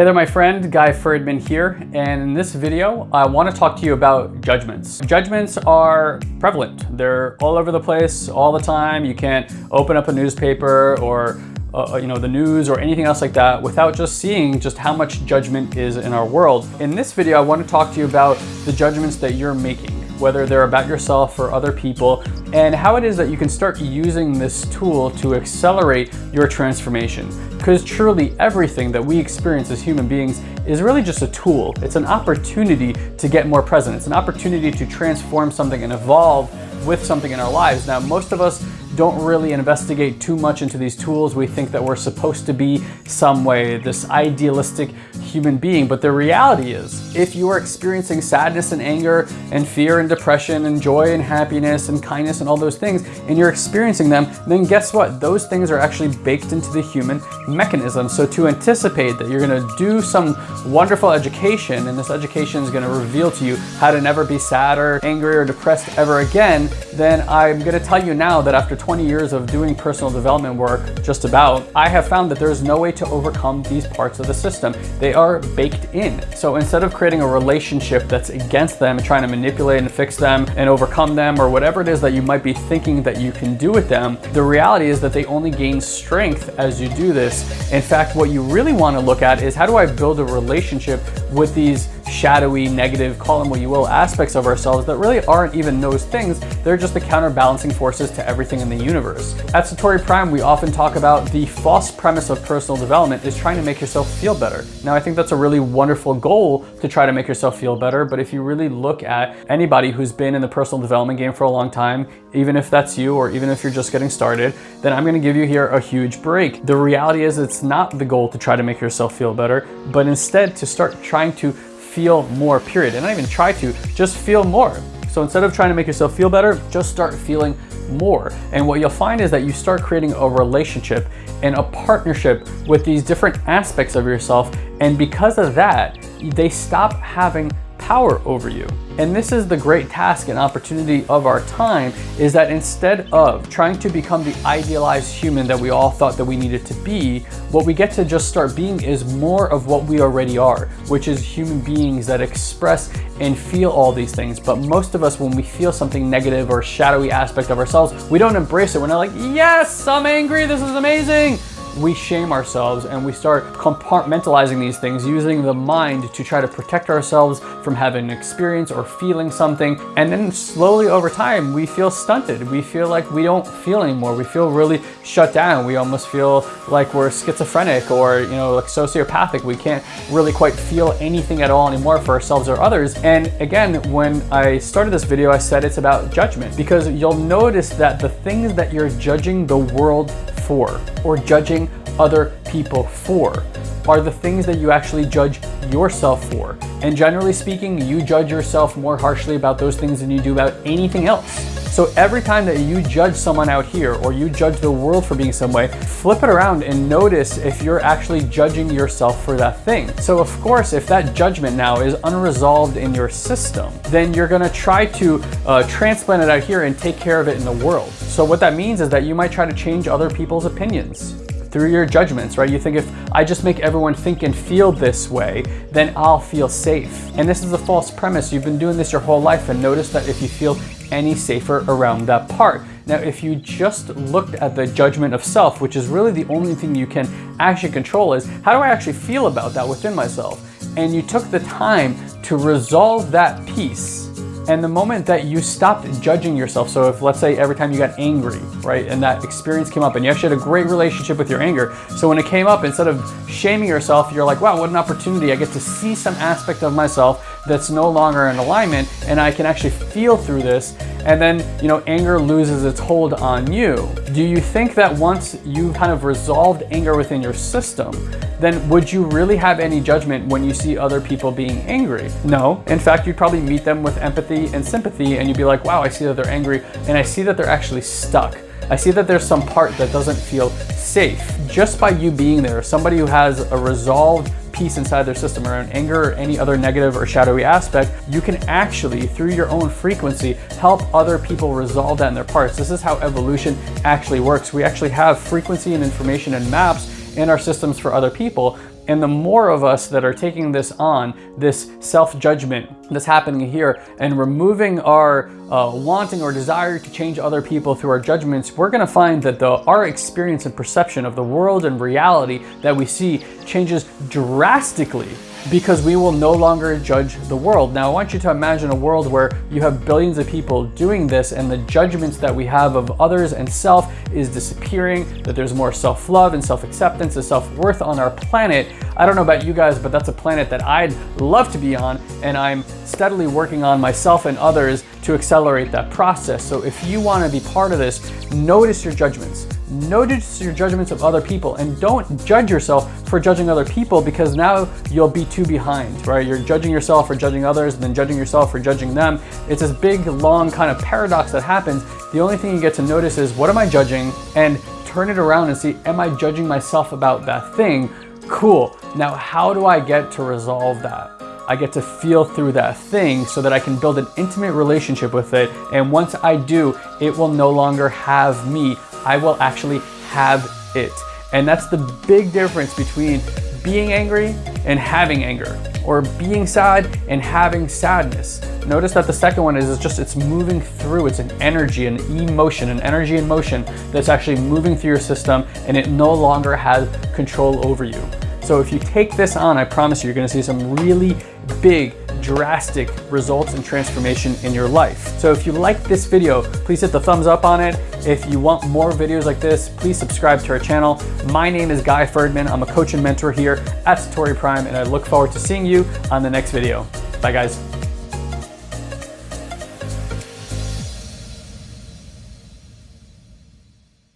Hey there, my friend, Guy Friedman here, and in this video, I want to talk to you about judgments. Judgments are prevalent. They're all over the place all the time. You can't open up a newspaper or uh, you know, the news or anything else like that without just seeing just how much judgment is in our world. In this video, I want to talk to you about the judgments that you're making whether they're about yourself or other people, and how it is that you can start using this tool to accelerate your transformation. Because truly everything that we experience as human beings is really just a tool. It's an opportunity to get more present. It's an opportunity to transform something and evolve with something in our lives. Now, most of us don't really investigate too much into these tools. We think that we're supposed to be some way, this idealistic human being. But the reality is, if you are experiencing sadness and anger and fear and depression and joy and happiness and kindness and all those things, and you're experiencing them, then guess what? Those things are actually baked into the human mechanism. So to anticipate that you're gonna do some wonderful education and this education is gonna reveal to you how to never be sad or angry or depressed ever again, then I'm gonna tell you now that after 20 years of doing personal development work, just about, I have found that there's no way to overcome these parts of the system. They are baked in. So instead of creating a relationship that's against them and trying to manipulate and fix them and overcome them or whatever it is that you might be thinking that you can do with them, the reality is that they only gain strength as you do this. In fact, what you really want to look at is how do I build a relationship with these shadowy, negative, call them what you will, aspects of ourselves that really aren't even those things. They're just the counterbalancing forces to everything in the universe. At Satori Prime, we often talk about the false premise of personal development is trying to make yourself feel better. Now, I think that's a really wonderful goal to try to make yourself feel better, but if you really look at anybody who's been in the personal development game for a long time, even if that's you or even if you're just getting started, then I'm gonna give you here a huge break. The reality is it's not the goal to try to make yourself feel better, but instead to start trying to feel more, period. And not even try to, just feel more. So instead of trying to make yourself feel better, just start feeling more. And what you'll find is that you start creating a relationship and a partnership with these different aspects of yourself. And because of that, they stop having power over you. And this is the great task and opportunity of our time is that instead of trying to become the idealized human that we all thought that we needed to be, what we get to just start being is more of what we already are, which is human beings that express and feel all these things. But most of us, when we feel something negative or shadowy aspect of ourselves, we don't embrace it. We're not like, yes, I'm angry, this is amazing we shame ourselves and we start compartmentalizing these things using the mind to try to protect ourselves from having an experience or feeling something. And then slowly over time, we feel stunted. We feel like we don't feel anymore. We feel really shut down. We almost feel like we're schizophrenic or, you know, like sociopathic. We can't really quite feel anything at all anymore for ourselves or others. And again, when I started this video, I said it's about judgment because you'll notice that the things that you're judging the world for or judging other people for are the things that you actually judge yourself for. And generally speaking, you judge yourself more harshly about those things than you do about anything else. So every time that you judge someone out here or you judge the world for being some way, flip it around and notice if you're actually judging yourself for that thing. So of course, if that judgment now is unresolved in your system, then you're gonna try to uh, transplant it out here and take care of it in the world. So what that means is that you might try to change other people's opinions through your judgments, right? You think if I just make everyone think and feel this way, then I'll feel safe. And this is a false premise. You've been doing this your whole life and notice that if you feel any safer around that part. Now, if you just looked at the judgment of self, which is really the only thing you can actually control is, how do I actually feel about that within myself? And you took the time to resolve that piece and the moment that you stopped judging yourself, so if let's say every time you got angry, right, and that experience came up and you actually had a great relationship with your anger, so when it came up, instead of shaming yourself, you're like, wow, what an opportunity. I get to see some aspect of myself that's no longer in alignment and I can actually feel through this and then, you know, anger loses its hold on you. Do you think that once you kind of resolved anger within your system, then would you really have any judgment when you see other people being angry? No. In fact, you'd probably meet them with empathy and sympathy and you'd be like, wow, I see that they're angry and I see that they're actually stuck. I see that there's some part that doesn't feel safe. Just by you being there, somebody who has a resolved peace inside their system around anger or any other negative or shadowy aspect, you can actually, through your own frequency, help other people resolve that in their parts. This is how evolution actually works. We actually have frequency and information and maps in our systems for other people. And the more of us that are taking this on, this self-judgment that's happening here, and removing our uh, wanting or desire to change other people through our judgments, we're gonna find that the, our experience and perception of the world and reality that we see changes drastically because we will no longer judge the world. Now, I want you to imagine a world where you have billions of people doing this and the judgments that we have of others and self is disappearing, that there's more self-love and self-acceptance and self-worth on our planet. I don't know about you guys, but that's a planet that I'd love to be on and I'm steadily working on myself and others to accelerate that process. So if you wanna be part of this, notice your judgments. Notice your judgments of other people and don't judge yourself for judging other people because now you'll be too behind, right? You're judging yourself for judging others and then judging yourself for judging them. It's this big, long kind of paradox that happens. The only thing you get to notice is what am I judging and turn it around and see, am I judging myself about that thing? Cool. Now, how do I get to resolve that? I get to feel through that thing so that I can build an intimate relationship with it. And once I do, it will no longer have me. I will actually have it. And that's the big difference between being angry and having anger or being sad and having sadness. Notice that the second one is it's just, it's moving through. It's an energy, an emotion, an energy in motion that's actually moving through your system and it no longer has control over you. So if you take this on, I promise you, you're gonna see some really big drastic results and transformation in your life. So if you like this video, please hit the thumbs up on it. If you want more videos like this, please subscribe to our channel. My name is Guy Friedman. I'm a coach and mentor here at Satori Prime, and I look forward to seeing you on the next video. Bye guys.